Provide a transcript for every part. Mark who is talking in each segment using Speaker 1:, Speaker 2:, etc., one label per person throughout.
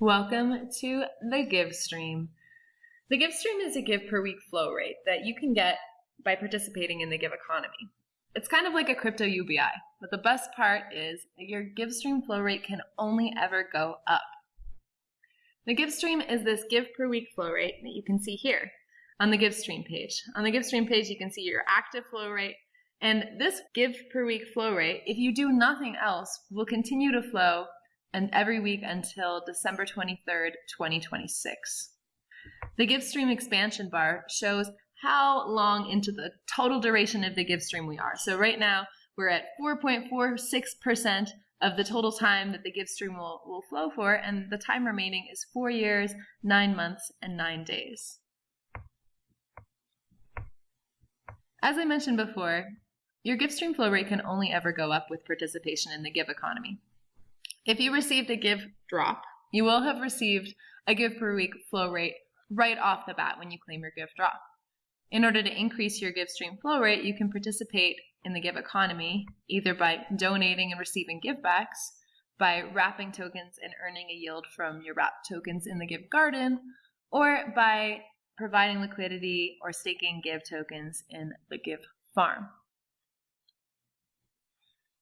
Speaker 1: Welcome to the Give Stream. The Give Stream is a give per week flow rate that you can get by participating in the Give economy. It's kind of like a crypto UBI, but the best part is that your Give Stream flow rate can only ever go up. The Give Stream is this give per week flow rate that you can see here on the Give Stream page. On the Give Stream page, you can see your active flow rate, and this give per week flow rate, if you do nothing else, will continue to flow and every week until December 23rd, 2026. The GiveStream expansion bar shows how long into the total duration of the GiveStream we are. So right now we're at 4.46% of the total time that the GiveStream will, will flow for, and the time remaining is four years, nine months, and nine days. As I mentioned before, your GiveStream flow rate can only ever go up with participation in the Give economy. If you received a give drop, you will have received a give per week flow rate right off the bat when you claim your give drop. In order to increase your give stream flow rate, you can participate in the give economy either by donating and receiving givebacks, by wrapping tokens and earning a yield from your wrap tokens in the give garden, or by providing liquidity or staking give tokens in the give farm.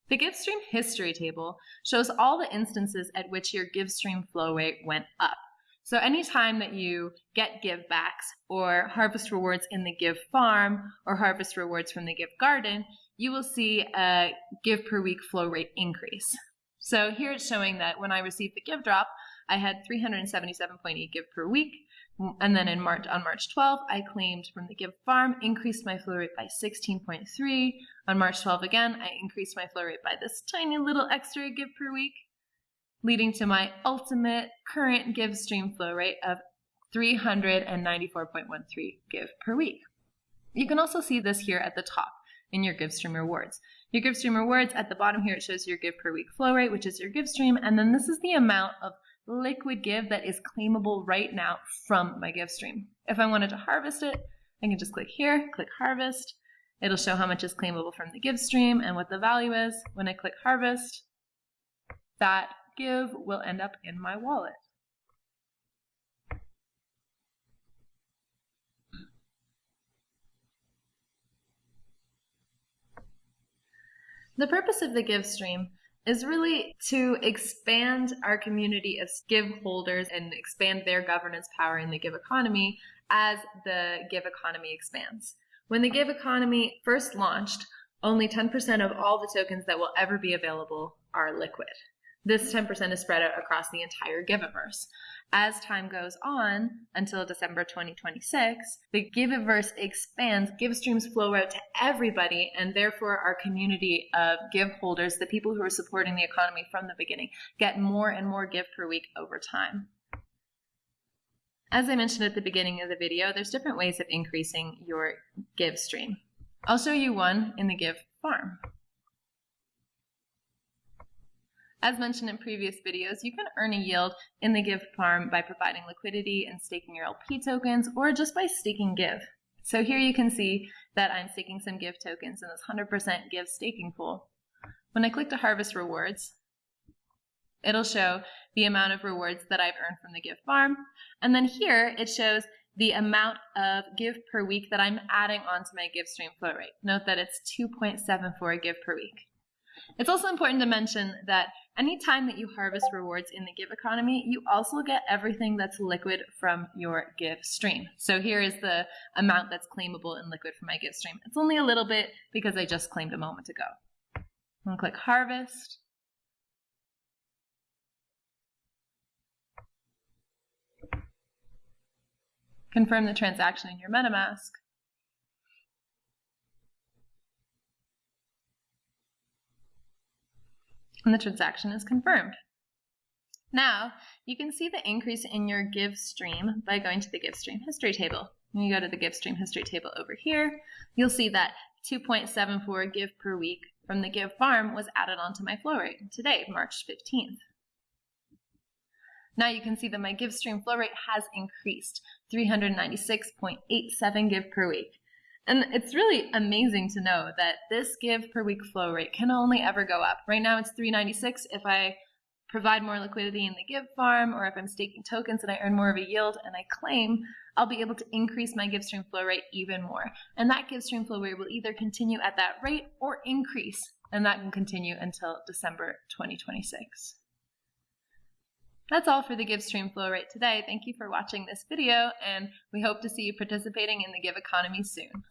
Speaker 1: The GiveStream history table shows all the instances at which your GiveStream flow rate went up. So anytime that you get givebacks or harvest rewards in the Give Farm or harvest rewards from the Give Garden, you will see a give per week flow rate increase. So here it's showing that when I received the give drop, I had 377.8 give per week. And then in March, on March 12th, I claimed from the Give Farm, increased my flow rate by 16.3. On March 12th again, I increased my flow rate by this tiny little extra give per week, leading to my ultimate current give stream flow rate of 394.13 give per week. You can also see this here at the top in your give stream rewards. Your give stream rewards at the bottom here, it shows your give per week flow rate, which is your give stream. And then this is the amount of liquid give that is claimable right now from my give stream. If I wanted to harvest it, I can just click here, click harvest. It'll show how much is claimable from the give stream and what the value is. When I click harvest, that give will end up in my wallet. The purpose of the give stream is really to expand our community of give holders and expand their governance power in the give economy as the give economy expands. When the give economy first launched, only 10% of all the tokens that will ever be available are liquid. This 10% is spread out across the entire Giveverse. As time goes on until December 2026, the Giveverse expands, give streams flow out to everybody, and therefore our community of give holders, the people who are supporting the economy from the beginning, get more and more give per week over time. As I mentioned at the beginning of the video, there's different ways of increasing your give stream. I'll show you one in the give farm. As mentioned in previous videos, you can earn a yield in the Give farm by providing liquidity and staking your LP tokens or just by staking Give. So here you can see that I'm staking some Give tokens in this 100% Give staking pool. When I click to harvest rewards, it'll show the amount of rewards that I've earned from the Give farm. And then here it shows the amount of Give per week that I'm adding onto my Give stream flow rate. Note that it's 2.74 Give per week. It's also important to mention that anytime that you harvest rewards in the Give economy, you also get everything that's liquid from your Give stream. So here is the amount that's claimable in liquid from my Give stream. It's only a little bit because I just claimed a moment ago. I'm gonna click Harvest. Confirm the transaction in your MetaMask. And the transaction is confirmed. Now, you can see the increase in your give stream by going to the give stream history table. When you go to the give stream history table over here, you'll see that 2.74 give per week from the give farm was added onto my flow rate today, March 15th. Now you can see that my give stream flow rate has increased 396.87 give per week. And it's really amazing to know that this give per week flow rate can only ever go up. Right now it's 396 if I provide more liquidity in the Give farm, or if I'm staking tokens and I earn more of a yield and I claim, I'll be able to increase my give stream flow rate even more. And that give stream flow rate will either continue at that rate or increase, and that can continue until December 2026. That's all for the give stream flow rate today. Thank you for watching this video, and we hope to see you participating in the Give economy soon.